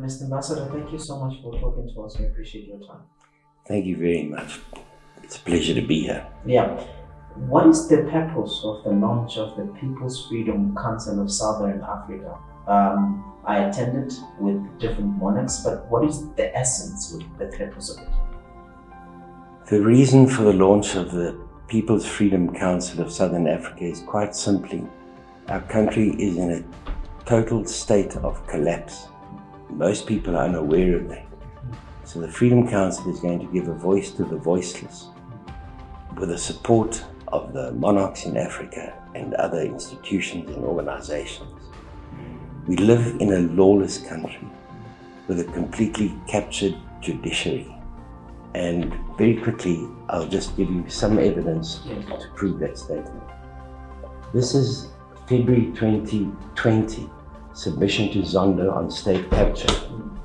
Mr. Ambassador, thank you so much for talking to us. We appreciate your time. Thank you very much. It's a pleasure to be here. Yeah. What is the purpose of the launch of the People's Freedom Council of Southern Africa? Um, I attended with different monarchs, but what is the essence, with the purpose of it? The reason for the launch of the People's Freedom Council of Southern Africa is quite simply our country is in a total state of collapse. Most people are unaware of that. So the Freedom Council is going to give a voice to the voiceless with the support of the monarchs in Africa and other institutions and organizations. We live in a lawless country with a completely captured judiciary. And very quickly, I'll just give you some evidence to prove that statement. This is February 2020 submission to Zondo on state capture.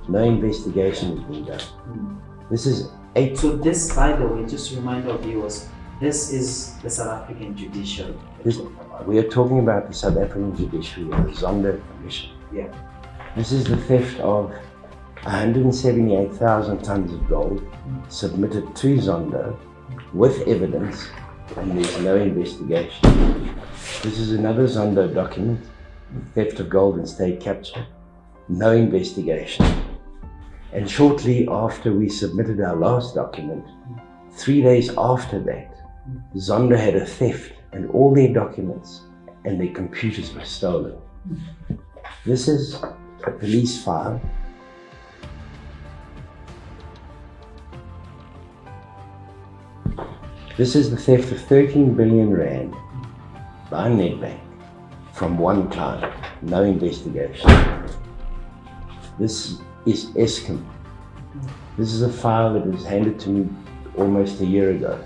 No investigation has been done. This is eight. So this, by the way, just to remind our viewers, this is the South African judiciary. This, we are talking about the South African judiciary and the Zondo Commission. Yeah. This is the theft of 178,000 tons of gold submitted to Zondo with evidence and there's no investigation. This is another Zondo document, theft of gold state capture, no investigation. And shortly after we submitted our last document, three days after that, Zondo had a theft and all their documents and their computers were stolen. This is a police file This is the theft of 13 billion rand by Nedbank from one client, no investigation. This is Eskom. This is a file that was handed to me almost a year ago.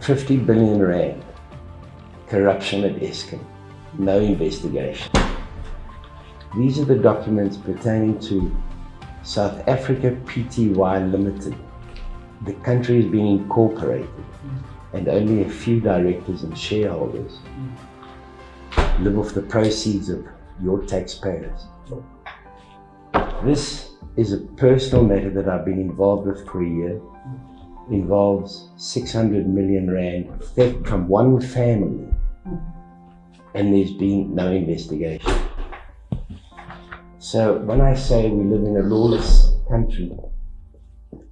50 billion rand, corruption at Eskom, no investigation. These are the documents pertaining to South Africa Pty Limited, the country is being incorporated and only a few directors and shareholders live off the proceeds of your taxpayers. This is a personal matter that I've been involved with for a year. It Involves 600 million rand theft from one family and there's been no investigation. So when I say we live in a lawless country,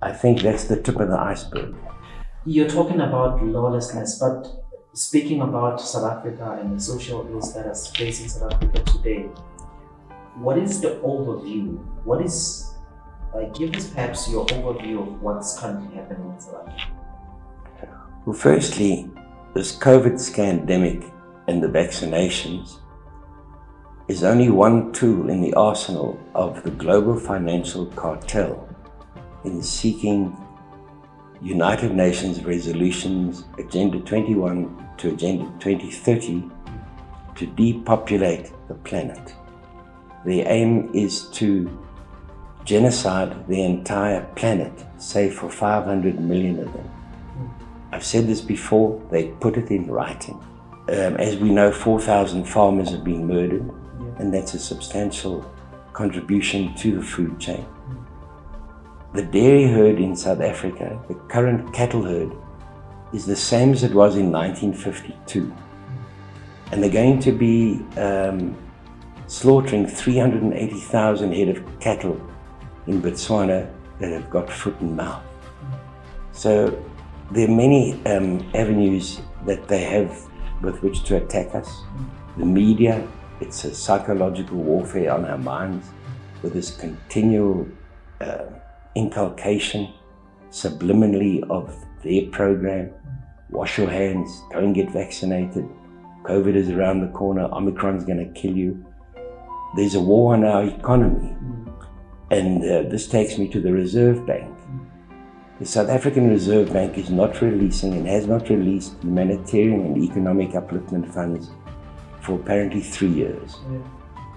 I think that's the tip of the iceberg. You're talking about lawlessness, but speaking about South Africa and the social ills that are facing South Africa today, what is the overview? What is, like, give us perhaps your overview of what's currently happening in South Africa. Well, firstly, this COVID scandemic and the vaccinations is only one tool in the arsenal of the global financial cartel in seeking United Nations resolutions Agenda 21 to Agenda 2030 to depopulate the planet. Their aim is to genocide the entire planet, save for 500 million of them. I've said this before, they put it in writing. Um, as we know, 4,000 farmers have been murdered, and that's a substantial contribution to the food chain. The dairy herd in South Africa, the current cattle herd, is the same as it was in 1952. And they're going to be um, slaughtering 380,000 head of cattle in Botswana that have got foot and mouth. So there are many um, avenues that they have with which to attack us. The media, it's a psychological warfare on our minds with this continual uh, inculcation subliminally of their program. Wash your hands, go and get vaccinated. COVID is around the corner, Omicron's going to kill you. There's a war on our economy. And uh, this takes me to the Reserve Bank. The South African Reserve Bank is not releasing and has not released humanitarian and economic upliftment funds for apparently three years. Yeah.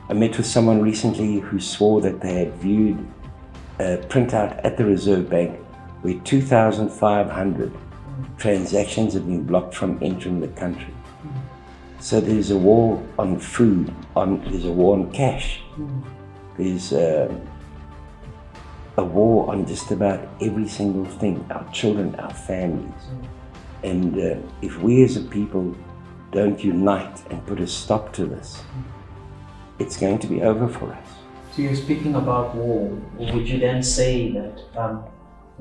I met with someone recently who swore that they had viewed printout at the Reserve Bank where 2,500 transactions have been blocked from entering the country. So there's a war on food, on, there's a war on cash. There's uh, a war on just about every single thing our children, our families. And uh, if we as a people don't unite and put a stop to this, it's going to be over for us. So you're speaking about war. Would you then say that um,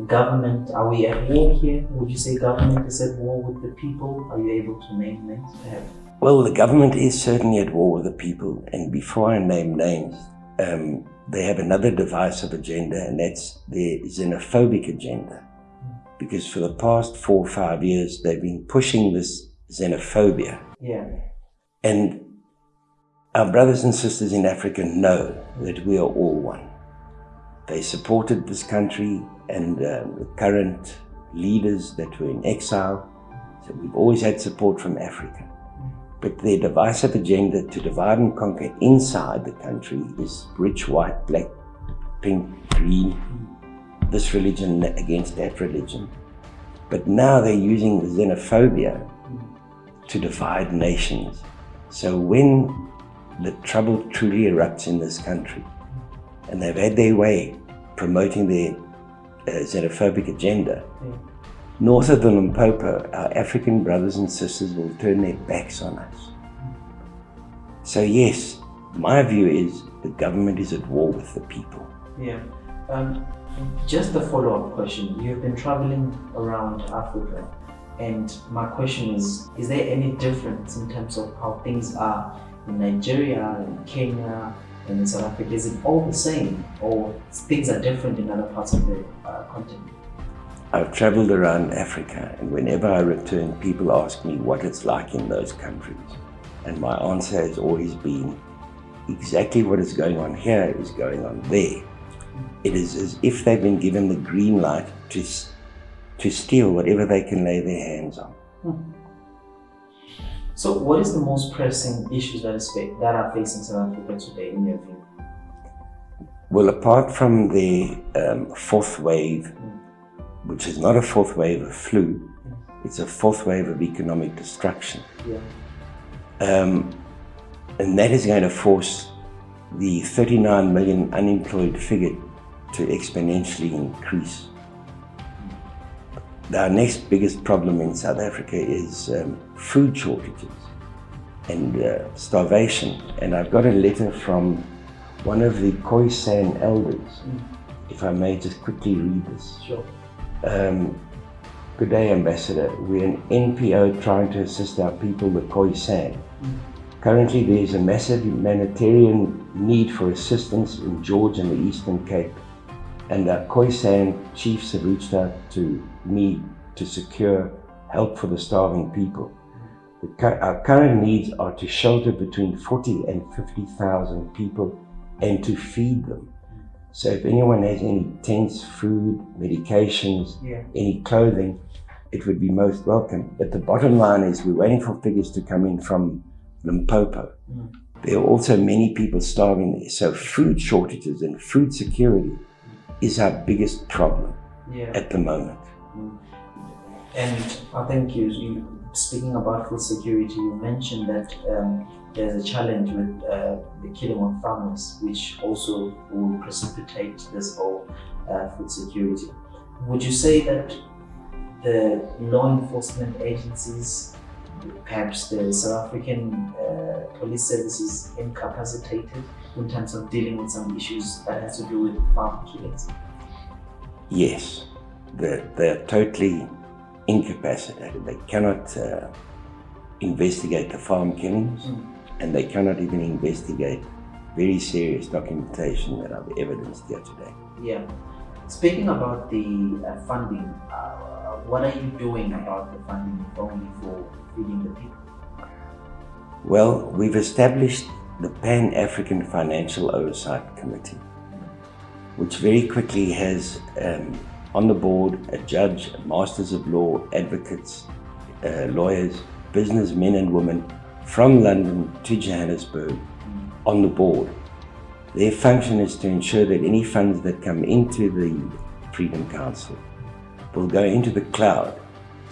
government, are we at war here? Would you say government is at war with the people? Are you able to name names perhaps? Well, the government is certainly at war with the people. And before I name names, um, they have another divisive agenda, and that's their xenophobic agenda. Because for the past four or five years, they've been pushing this xenophobia. Yeah. And our brothers and sisters in Africa know that we are all one. They supported this country and um, the current leaders that were in exile. So we've always had support from Africa. But their divisive agenda to divide and conquer inside the country is rich, white, black, pink, green, this religion against that religion. But now they're using the xenophobia to divide nations. So when the trouble truly erupts in this country, and they've had their way promoting their uh, xenophobic agenda, Yeah. north of the Limpopo, our African brothers and sisters will turn their backs on us. So yes, my view is the government is at war with the people. Yeah. Um, just a follow-up question. You've been traveling around Africa, and my question is: Is there any difference in terms of how things are in Nigeria, in Kenya, and in South Africa? Is it all the same, or things are different in other parts of the uh, continent? I've traveled around Africa, and whenever I return, people ask me what it's like in those countries. And my answer has always been exactly what is going on here is going on there. It is as if they've been given the green light to, to steal whatever they can lay their hands on. So, what is the most pressing issues that, is that are facing South Africa today, in your view? Well, apart from the um, fourth wave, which is not a fourth wave of flu, it's a fourth wave of economic destruction. Yeah. Um, and that is going to force the 39 million unemployed figure to exponentially increase. Our next biggest problem in South Africa is um, food shortages and uh, starvation. And I've got a letter from one of the Khoisan elders, if I may just quickly read this. Sure. Um, good day, Ambassador. We're an NPO trying to assist our people, the Khoisan. Currently, there is a massive humanitarian need for assistance in George and the Eastern Cape, and our Khoisan chiefs have reached out to me to secure help for the starving people. The, our current needs are to shelter between 40 and 50,000 people and to feed them. So if anyone has any tents, food, medications, Yeah. any clothing, it would be most welcome. But the bottom line is we're waiting for figures to come in from Limpopo. Mm. There are also many people starving there. So food shortages and food security is our biggest problem Yeah. at the moment. And I think you, you speaking about food security, you mentioned that um, there's a challenge with uh, the killing of farmers, which also will precipitate this whole uh, food security. Would you say that the law enforcement agencies, perhaps the South African uh, police service, is incapacitated in terms of dealing with some issues that has to do with farm killings? Yes, they're, they're totally incapacitated. They cannot uh, investigate the farm killings Mm. and they cannot even investigate very serious documentation that I've evidenced here today. Yeah. Speaking about the uh, funding, uh, what are you doing about the funding only for feeding the people? Well, we've established the Pan African Financial Oversight Committee, which very quickly has um, on the board a judge, masters of law, advocates, uh, lawyers, businessmen and women from London to Johannesburg on the board. Their function is to ensure that any funds that come into the Freedom Council will go into the cloud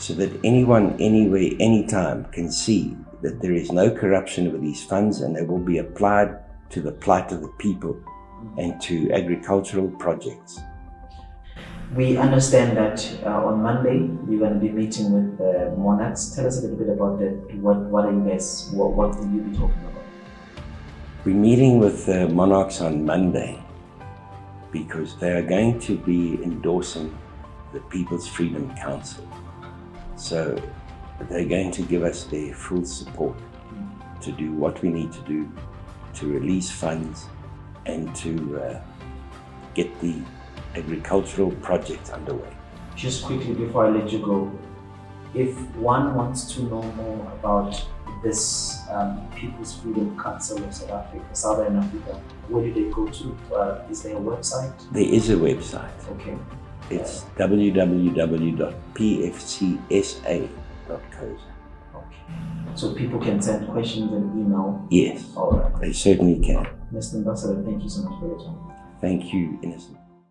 so that anyone, anywhere, anytime can see that there is no corruption with these funds and they will be applied to the plight of the people and to agricultural projects. We understand that uh, on Monday you're going to be meeting with the monarchs. Tell us a little bit about that. What what are you guys? What, what will you be talking about? We're meeting with the monarchs on Monday because they are going to be endorsing the People's Freedom Council. So they're going to give us their full support to do what we need to do to release funds and to uh, get the agricultural project underway. Just quickly before I let you go, if one wants to know more about this um, People's Freedom Council of South Africa, Southern Africa, where do they go to? Uh, is there a website? There is a website. Okay. It's www.pfcsa.co. Okay. So people can send questions and email. Yes, All right. they certainly can. Mr. Ambassador, thank you so much for your time. Thank you, Innocent.